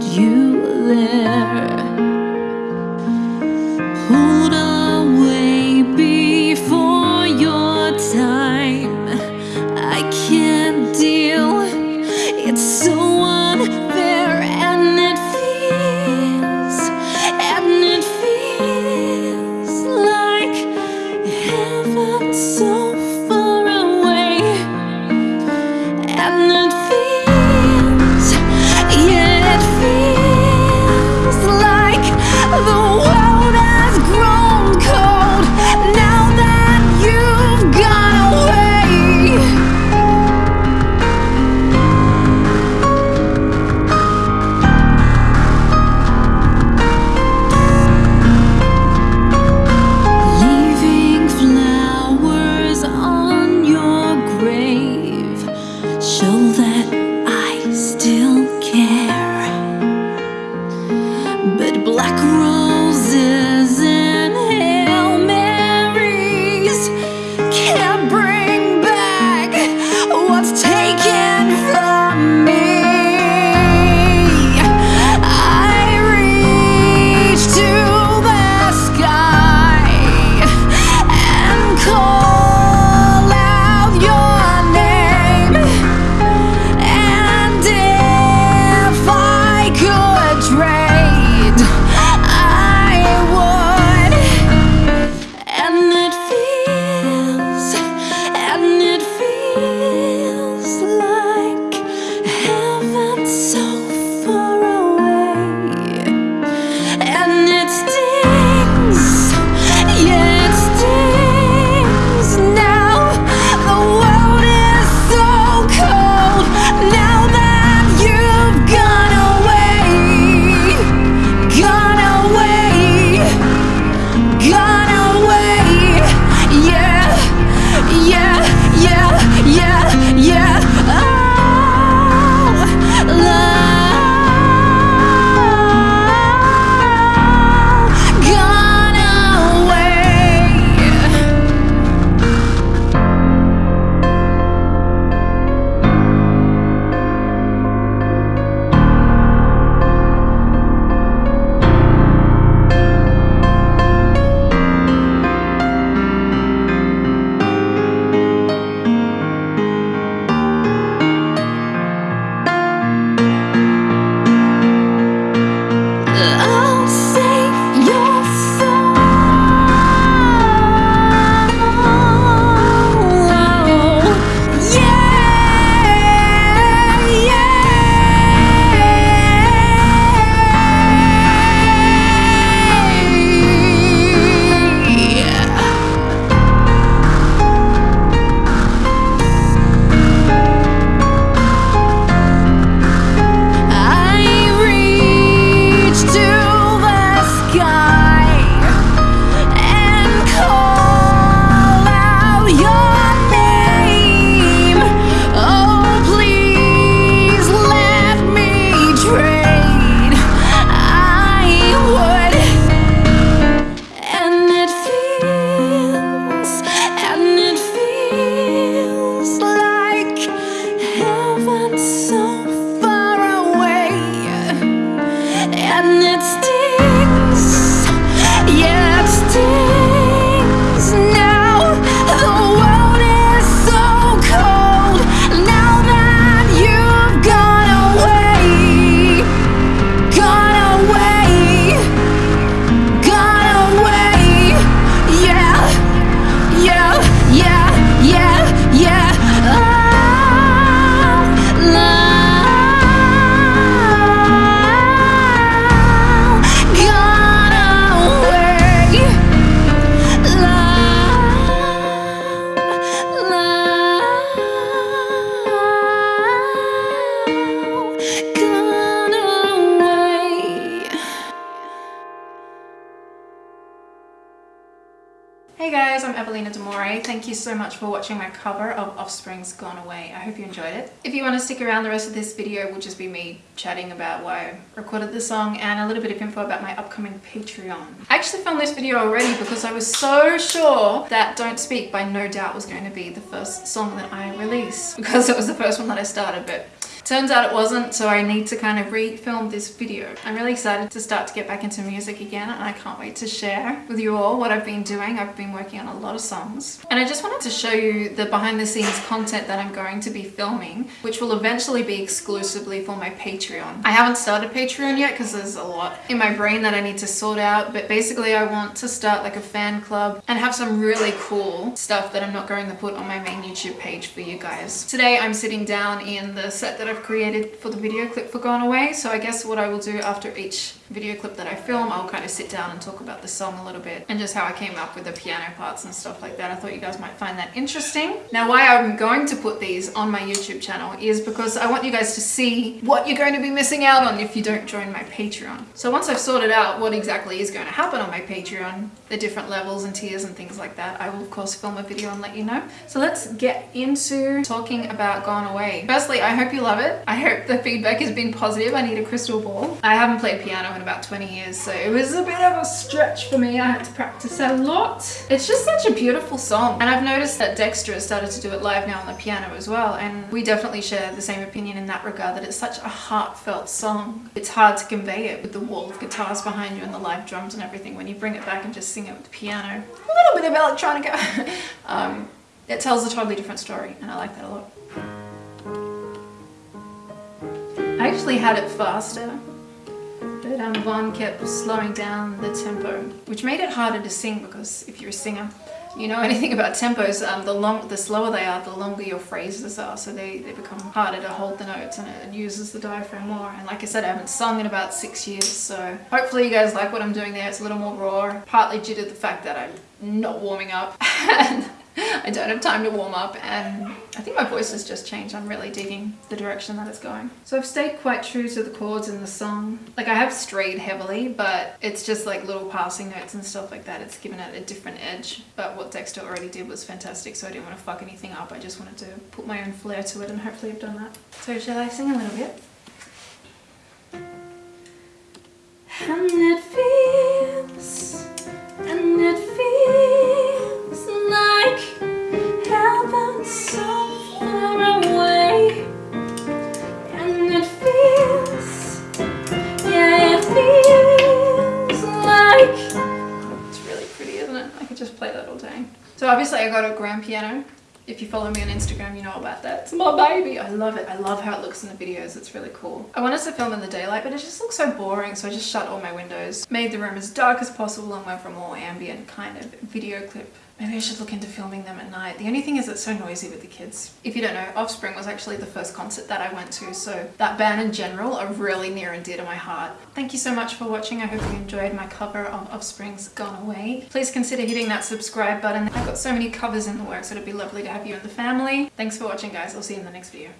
you live. Paulina Demore. Thank you so much for watching my cover of Offspring's Gone Away. I hope you enjoyed it. If you want to stick around, the rest of this video will just be me chatting about why I recorded the song and a little bit of info about my upcoming Patreon. I actually filmed this video already because I was so sure that Don't Speak by No Doubt was going to be the first song that I release because it was the first one that I started, but Turns out it wasn't, so I need to kind of re-film this video. I'm really excited to start to get back into music again and I can't wait to share with you all what I've been doing. I've been working on a lot of songs. And I just wanted to show you the behind the scenes content that I'm going to be filming, which will eventually be exclusively for my Patreon. I haven't started Patreon yet because there's a lot in my brain that I need to sort out, but basically I want to start like a fan club and have some really cool stuff that I'm not going to put on my main YouTube page for you guys. Today I'm sitting down in the set that I've created for the video clip for Gone Away. So I guess what I will do after each video clip that I film, I'll kind of sit down and talk about the song a little bit and just how I came up with the piano parts and stuff like that. I thought you guys might find that interesting. Now why I'm going to put these on my YouTube channel is because I want you guys to see what you're going to be missing out on if you don't join my Patreon. So once I've sorted out what exactly is going to happen on my Patreon, the different levels and tiers and things like that, I will of course film a video and let you know. So let's get into talking about Gone Away. Firstly, I hope you love it. I hope the feedback has been positive. I need a crystal ball. I haven't played piano in about 20 years so it was a bit of a stretch for me. I had to practice a lot. It's just such a beautiful song and I've noticed that Dexter has started to do it live now on the piano as well and we definitely share the same opinion in that regard that it's such a heartfelt song. It's hard to convey it with the wall of guitars behind you and the live drums and everything when you bring it back and just sing it with the piano. A little bit of electronica. Um, it tells a totally different story and I like that a lot. I actually had it faster but um, Vaughn kept slowing down the tempo, which made it harder to sing because if you're a singer, you know anything about tempos, um, the long, the slower they are, the longer your phrases are, so they, they become harder to hold the notes and it uses the diaphragm more. And like I said, I haven't sung in about six years, so hopefully you guys like what I'm doing there. It's a little more raw, partly due to the fact that I'm not warming up and I don't have time to warm up and I think my voice has just changed. I'm really digging the direction that it's going. So I've stayed quite true to the chords in the song. Like I have strayed heavily, but it's just like little passing notes and stuff like that. It's given it a different edge. But what Dexter already did was fantastic, so I didn't want to fuck anything up. I just wanted to put my own flair to it and hopefully I've done that. So shall I sing a little bit? So far away. And it feels Yeah it feels it's really pretty isn't it? I could just play that all day. So obviously I got a grand piano if you follow me on Instagram, you know about that. It's my baby. I love it. I love how it looks in the videos. It's really cool. I wanted to film in the daylight, but it just looks so boring. So I just shut all my windows, made the room as dark as possible and went for a more ambient kind of video clip Maybe I should look into filming them at night. The only thing is it's so noisy with the kids. If you don't know, Offspring was actually the first concert that I went to, so that band in general are really near and dear to my heart. Thank you so much for watching. I hope you enjoyed my cover of Offspring's Gone Away. Please consider hitting that subscribe button. I've got so many covers in the works, so it'd be lovely to have you in the family. Thanks for watching guys. I'll see you in the next video.